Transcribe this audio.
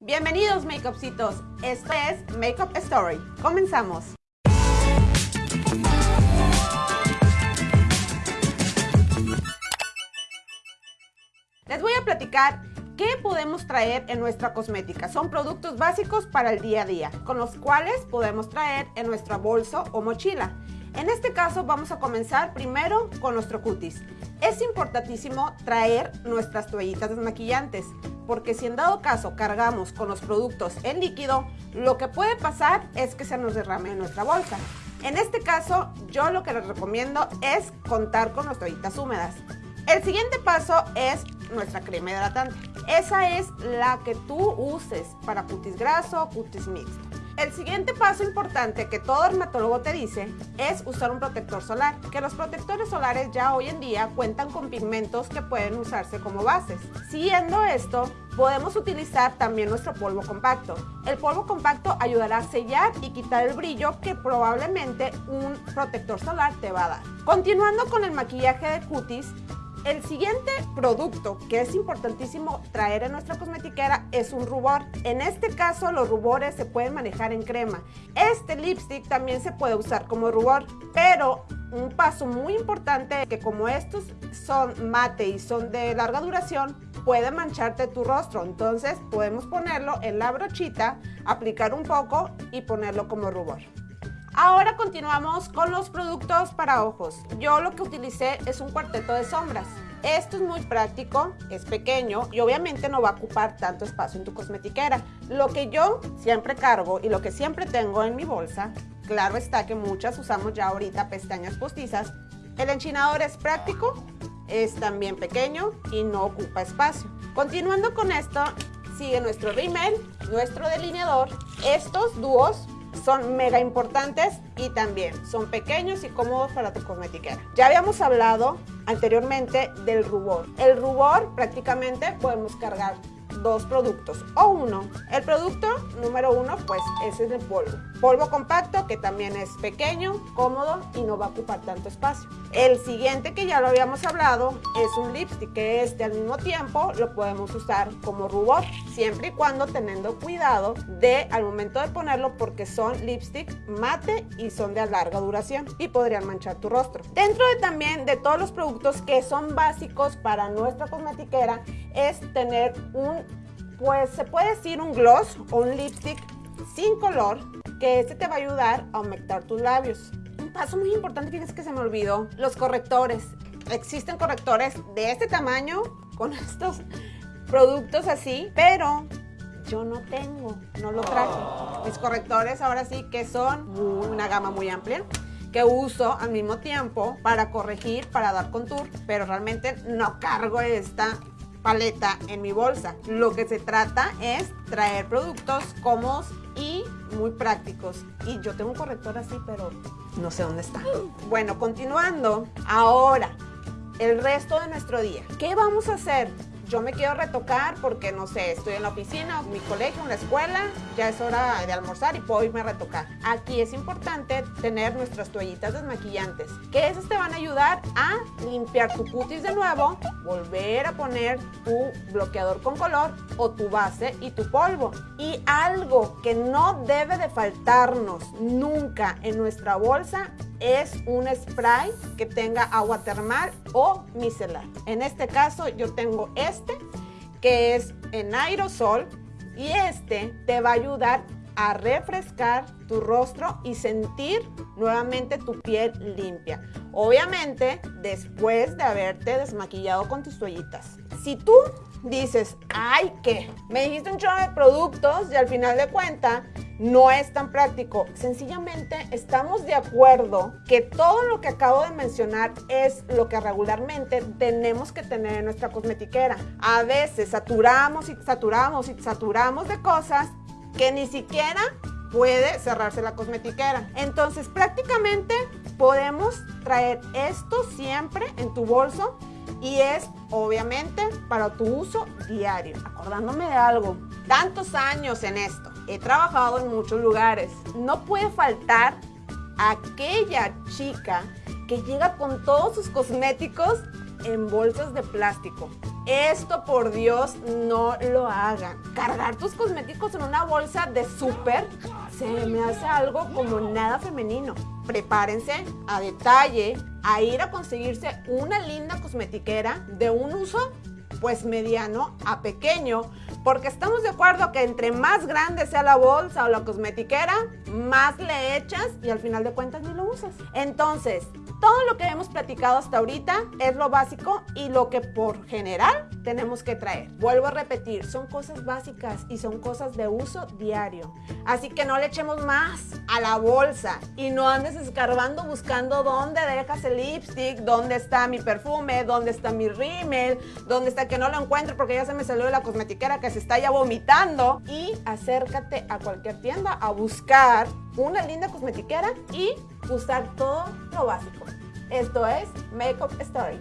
Bienvenidos Makeupcitos, esto es Makeup Story. Comenzamos. Les voy a platicar qué podemos traer en nuestra cosmética. Son productos básicos para el día a día, con los cuales podemos traer en nuestra bolsa o mochila. En este caso vamos a comenzar primero con nuestro cutis. Es importantísimo traer nuestras toallitas desmaquillantes porque si en dado caso cargamos con los productos en líquido, lo que puede pasar es que se nos derrame en nuestra bolsa. En este caso, yo lo que les recomiendo es contar con las toallitas húmedas. El siguiente paso es nuestra crema hidratante. Esa es la que tú uses para cutis graso o cutis mixto. El siguiente paso importante que todo dermatólogo te dice es usar un protector solar, que los protectores solares ya hoy en día cuentan con pigmentos que pueden usarse como bases. Siguiendo esto, podemos utilizar también nuestro polvo compacto. El polvo compacto ayudará a sellar y quitar el brillo que probablemente un protector solar te va a dar. Continuando con el maquillaje de cutis, el siguiente producto que es importantísimo traer en nuestra cosmetiquera es un rubor. En este caso los rubores se pueden manejar en crema. Este lipstick también se puede usar como rubor, pero un paso muy importante que como estos son mate y son de larga duración, puede mancharte tu rostro. Entonces podemos ponerlo en la brochita, aplicar un poco y ponerlo como rubor. Ahora continuamos con los productos para ojos. Yo lo que utilicé es un cuarteto de sombras. Esto es muy práctico, es pequeño y obviamente no va a ocupar tanto espacio en tu cosmetiquera. Lo que yo siempre cargo y lo que siempre tengo en mi bolsa, claro está que muchas usamos ya ahorita pestañas postizas, el enchinador es práctico, es también pequeño y no ocupa espacio. Continuando con esto, sigue nuestro rímel, nuestro delineador, estos dúos son mega importantes y también son pequeños y cómodos para tu cosmetiquera. Ya habíamos hablado anteriormente del rubor. El rubor prácticamente podemos cargar dos productos o uno. El producto número uno pues ese es el polvo. Polvo compacto que también es pequeño, cómodo y no va a ocupar tanto espacio. El siguiente que ya lo habíamos hablado es un lipstick que este al mismo tiempo lo podemos usar como rubor siempre y cuando teniendo cuidado de al momento de ponerlo porque son lipstick mate y son de larga duración y podrían manchar tu rostro. Dentro de también de todos los productos que son básicos para nuestra cosmetiquera es tener un pues se puede decir un gloss o un lipstick sin color que este te va a ayudar a aumentar tus labios. Un paso muy importante, fíjense que se me olvidó, los correctores. Existen correctores de este tamaño con estos productos así, pero yo no tengo, no lo traje. Mis correctores ahora sí que son una gama muy amplia que uso al mismo tiempo para corregir, para dar contour, pero realmente no cargo esta paleta en mi bolsa. Lo que se trata es traer productos cómodos y muy prácticos. Y yo tengo un corrector así, pero no sé dónde está. Bueno, continuando, ahora, el resto de nuestro día. ¿Qué vamos a hacer? Yo me quiero retocar porque, no sé, estoy en la oficina, mi colegio, en la escuela, ya es hora de almorzar y puedo irme a retocar. Aquí es importante tener nuestras toallitas desmaquillantes, que esas te van a ayudar a limpiar tu cutis de nuevo, volver a poner tu bloqueador con color o tu base y tu polvo. Y algo que no debe de faltarnos nunca en nuestra bolsa es un spray que tenga agua termal o micelar. En este caso yo tengo este que es en aerosol y este te va a ayudar a refrescar tu rostro y sentir nuevamente tu piel limpia. Obviamente después de haberte desmaquillado con tus toallitas. Si tú dices, ay, ¿qué? Me dijiste un chorro de productos y al final de cuentas no es tan práctico. Sencillamente estamos de acuerdo que todo lo que acabo de mencionar es lo que regularmente tenemos que tener en nuestra cosmetiquera. A veces saturamos y saturamos y saturamos de cosas que ni siquiera puede cerrarse la cosmetiquera. Entonces prácticamente podemos traer esto siempre en tu bolso y es obviamente para tu uso diario. Acordándome de algo, tantos años en esto, he trabajado en muchos lugares, no puede faltar aquella chica que llega con todos sus cosméticos en bolsas de plástico. Esto por Dios no lo hagan. Cargar tus cosméticos en una bolsa de súper se me hace algo como nada femenino. Prepárense a detalle a ir a conseguirse una linda cosmetiquera de un uso pues mediano a pequeño, porque estamos de acuerdo que entre más grande sea la bolsa o la cosmetiquera, más le echas y al final de cuentas ni lo usas. Entonces, todo lo que hemos platicado hasta ahorita es lo básico y lo que por general tenemos que traer. Vuelvo a repetir, son cosas básicas y son cosas de uso diario. Así que no le echemos más a la bolsa y no andes escarbando buscando dónde dejas el lipstick, dónde está mi perfume, dónde está mi rímel, dónde está que no lo encuentro porque ya se me salió de la cosmetiquera que se está ya vomitando. Y acércate a cualquier tienda a buscar una linda cosmetiquera y usar todo lo básico. Esto es Makeup Story.